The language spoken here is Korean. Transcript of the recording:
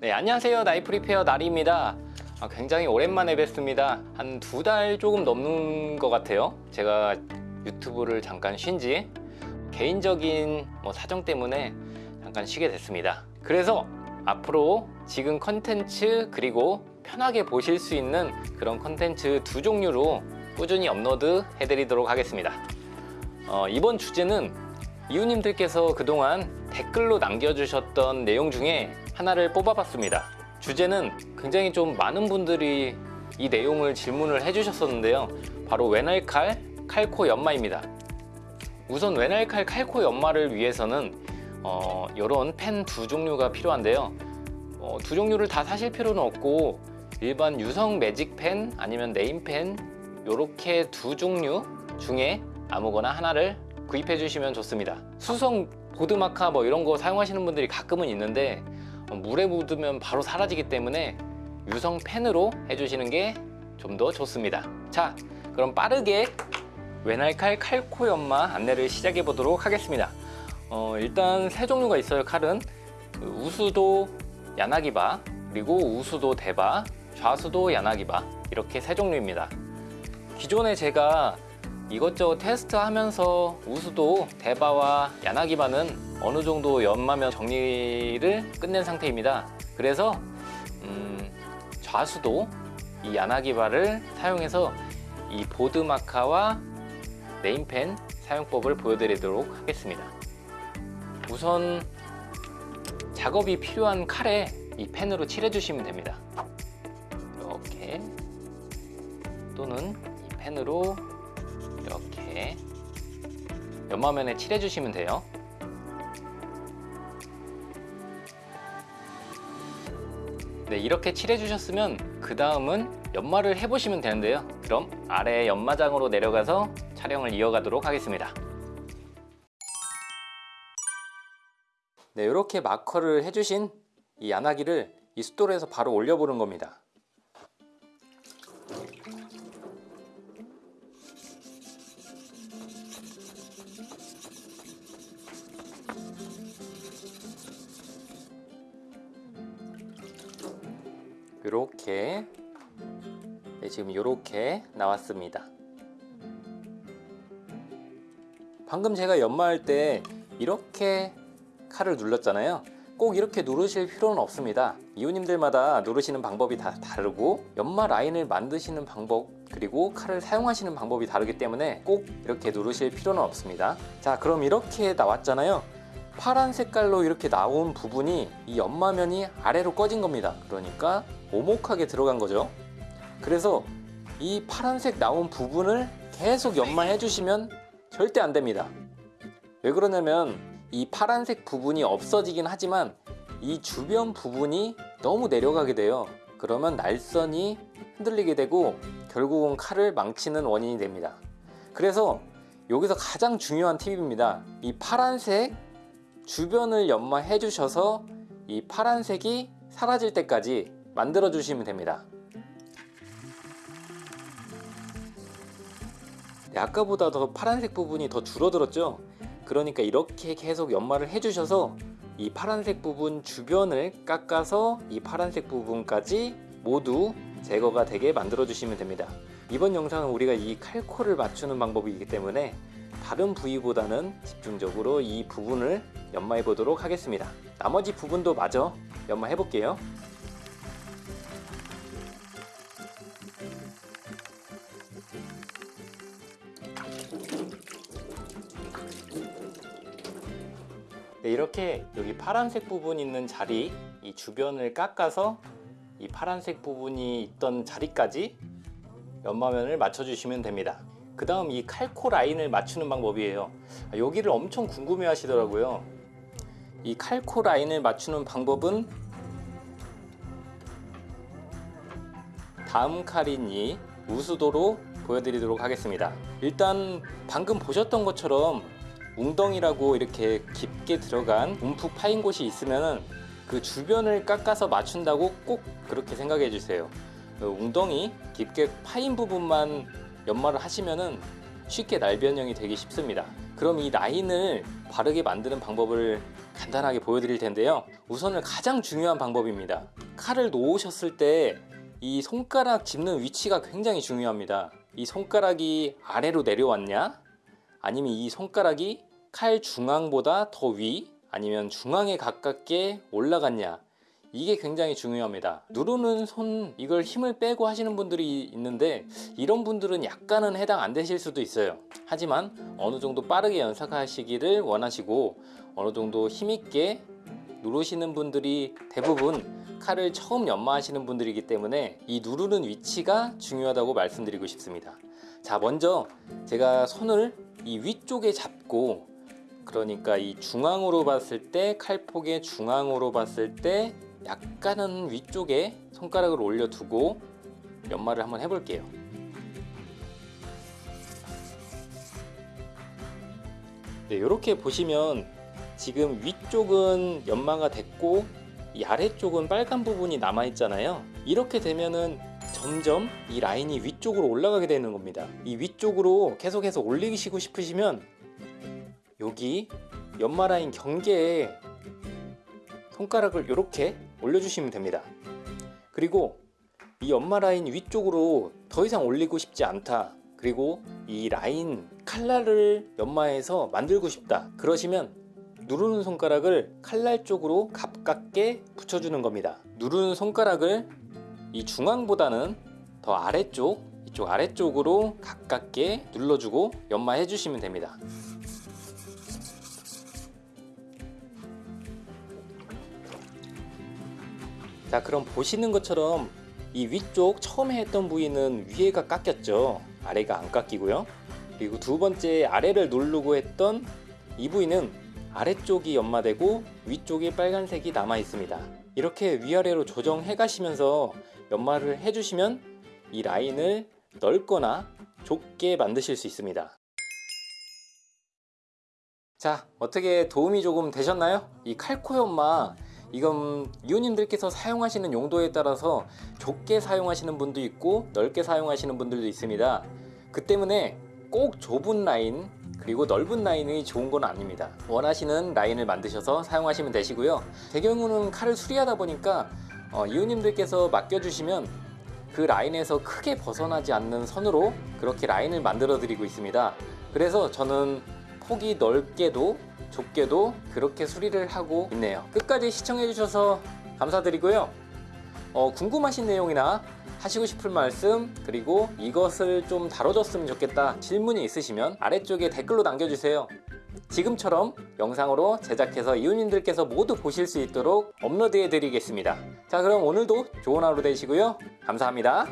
네, 안녕하세요. 나이프 리페어 나리입니다. 아, 굉장히 오랜만에 뵙습니다. 한 두 달 조금 넘는 것 같아요. 제가 유튜브를 잠깐 쉰 지 개인적인 뭐 사정 때문에 잠깐 쉬게 됐습니다. 그래서 앞으로 지금 컨텐츠 그리고 편하게 보실 수 있는 그런 컨텐츠 두 종류로 꾸준히 업로드 해드리도록 하겠습니다. 어, 이번 주제는 이웃님들께서 그동안 댓글로 남겨주셨던 내용 중에 하나를 뽑아봤습니다. 주제는 굉장히 좀 많은 분들이 이 내용을 질문을 해주셨었는데요. 바로 외날칼 칼코 연마입니다. 우선 외날칼 칼코 연마를 위해서는 어, 이런 펜 두 종류가 필요한데요. 어, 두 종류를 다 사실 필요는 없고 일반 유성 매직펜 아니면 네임펜 이렇게 두 종류 중에 아무거나 하나를 구입해 주시면 좋습니다. 수성 보드마카 뭐 이런 거 사용하시는 분들이 가끔은 있는데 어, 물에 묻으면 바로 사라지기 때문에 유성 펜으로 해주시는 게 좀 더 좋습니다. 자, 그럼 빠르게 외날칼 칼코 연마 안내를 시작해 보도록 하겠습니다. 어, 일단 세 종류가 있어요. 칼은 그 우수도 야나기바 그리고 우수도 대바 좌수도 야나기바 이렇게 세 종류입니다. 기존에 제가 이것저것 테스트하면서 우수도 대바와 야나기바는 어느 정도 연마면 정리를 끝낸 상태입니다. 그래서 음, 좌수도 이 야나기바를 사용해서 이 보드 마카와 네임펜 사용법을 보여드리도록 하겠습니다. 우선 작업이 필요한 칼에 이 펜으로 칠해 주시면 됩니다. 이렇게 또는 이 펜으로 이렇게 연마면에 칠해 주시면 돼요. 네, 이렇게 칠해 주셨으면 그 다음은 연마를 해 보시면 되는데요. 그럼 아래 연마장으로 내려가서 촬영을 이어가도록 하겠습니다. 네, 이렇게 마커를 해주신 이 야나기를 이 숫돌에서 바로 올려보는 겁니다. 이렇게 네, 지금 이렇게 나왔습니다. 방금 제가 연마할 때 이렇게 칼을 눌렀잖아요. 꼭 이렇게 누르실 필요는 없습니다. 이웃님들마다 누르시는 방법이 다 다르고 연마 라인을 만드시는 방법 그리고 칼을 사용하시는 방법이 다르기 때문에 꼭 이렇게 누르실 필요는 없습니다. 자 그럼 이렇게 나왔잖아요. 파란 색깔로 이렇게 나온 부분이 이 연마면이 아래로 꺼진 겁니다. 그러니까 오목하게 들어간 거죠. 그래서 이 파란색 나온 부분을 계속 연마해 주시면 절대 안 됩니다. 왜 그러냐면 이 파란색 부분이 없어지긴 하지만 이 주변 부분이 너무 내려가게 돼요. 그러면 날선이 흔들리게 되고 결국은 칼을 망치는 원인이 됩니다. 그래서 여기서 가장 중요한 팁입니다. 이 파란색 주변을 연마해 주셔서 이 파란색이 사라질 때까지 만들어 주시면 됩니다. 네, 아까보다 더 파란색 부분이 더 줄어들었죠? 그러니까 이렇게 계속 연마를 해주셔서 이 파란색 부분 주변을 깎아서 이 파란색 부분까지 모두 제거가 되게 만들어 주시면 됩니다. 이번 영상은 우리가 이 칼코를 맞추는 방법이기 때문에 다른 부위보다는 집중적으로 이 부분을 연마해 보도록 하겠습니다. 나머지 부분도 마저 연마해 볼게요. 이렇게 여기 파란색 부분 있는 자리 이 주변을 깎아서 이 파란색 부분이 있던 자리까지 연마면을 맞춰주시면 됩니다. 그 다음 이 칼코 라인을 맞추는 방법이에요. 아, 여기를 엄청 궁금해 하시더라고요. 이 칼코 라인을 맞추는 방법은 다음 칼인 이 우수도로 보여드리도록 하겠습니다. 일단 방금 보셨던 것처럼 웅덩이라고 이렇게 깊게 들어간 움푹 파인 곳이 있으면 그 주변을 깎아서 맞춘다고 꼭 그렇게 생각해 주세요. 그 웅덩이 깊게 파인 부분만 연마를 하시면은 쉽게 날 변형이 되기 쉽습니다. 그럼 이 라인을 바르게 만드는 방법을 간단하게 보여드릴 텐데요 우선은 가장 중요한 방법입니다 칼을 놓으셨을 때 이 손가락 짚는 위치가 굉장히 중요합니다 이 손가락이 아래로 내려왔냐 아니면 이 손가락이 칼 중앙보다 더 위 아니면 중앙에 가깝게 올라갔냐? 이게 굉장히 중요합니다. 누르는 손 이걸 힘을 빼고 하시는 분들이 있는데 이런 분들은 약간은 해당 안 되실 수도 있어요. 하지만 어느 정도 빠르게 연습하시기를 원하시고 어느 정도 힘있게 누르시는 분들이 대부분 칼을 처음 연마하시는 분들이기 때문에 이 누르는 위치가 중요하다고 말씀드리고 싶습니다. 자 먼저 제가 손을 이 위쪽에 잡고 그러니까 이 중앙으로 봤을 때 칼폭의 중앙으로 봤을 때 약간은 위쪽에 손가락을 올려두고 연마를 한번 해볼게요. 네, 이렇게 보시면 지금 위쪽은 연마가 됐고 이 아래쪽은 빨간 부분이 남아 있잖아요. 이렇게 되면은 점점 이 라인이 위쪽으로 올라가게 되는 겁니다. 이 위쪽으로 계속해서 올리시고 싶으시면 여기 연마 라인 경계에 손가락을 이렇게 올려주시면 됩니다. 그리고 이 연마 라인 위쪽으로 더 이상 올리고 싶지 않다. 그리고 이 라인 칼날을 연마해서 만들고 싶다. 그러시면 누르는 손가락을 칼날 쪽으로 가깝게 붙여주는 겁니다. 누르는 손가락을 이 중앙보다는 더 아래쪽 이쪽 아래쪽으로 가깝게 눌러주고 연마해 주시면 됩니다 자 그럼 보시는 것처럼 이 위쪽 처음에 했던 부위는 위에가 깎였죠. 아래가 안 깎이고요. 그리고 두 번째 아래를 누르고 했던 이 부위는 아래쪽이 연마되고 위쪽이 빨간색이 남아 있습니다. 이렇게 위아래로 조정해 가시면서 연마를 해주시면 이 라인을 넓거나 좁게 만드실 수 있습니다. 자 어떻게 도움이 조금 되셨나요? 이 칼코 연마 이건 이웃님들께서 사용하시는 용도에 따라서 좁게 사용하시는 분도 있고 넓게 사용하시는 분들도 있습니다. 그 때문에 꼭 좁은 라인 그리고 넓은 라인이 좋은 건 아닙니다. 원하시는 라인을 만드셔서 사용하시면 되시고요. 제 경우는 칼을 수리하다 보니까 어, 이웃님들께서 맡겨주시면 그 라인에서 크게 벗어나지 않는 선으로 그렇게 라인을 만들어 드리고 있습니다. 그래서 저는 폭이 넓게도 좁게도 그렇게 수리를 하고 있네요. 끝까지 시청해 주셔서 감사드리고요. 어, 궁금하신 내용이나 하시고 싶은 말씀 그리고 이것을 좀 다뤄줬으면 좋겠다 질문이 있으시면 아래쪽에 댓글로 남겨주세요. 지금처럼 영상으로 제작해서 이웃님들께서 모두 보실 수 있도록 업로드해 드리겠습니다. 자 그럼 오늘도 좋은 하루 되시고요. 감사합니다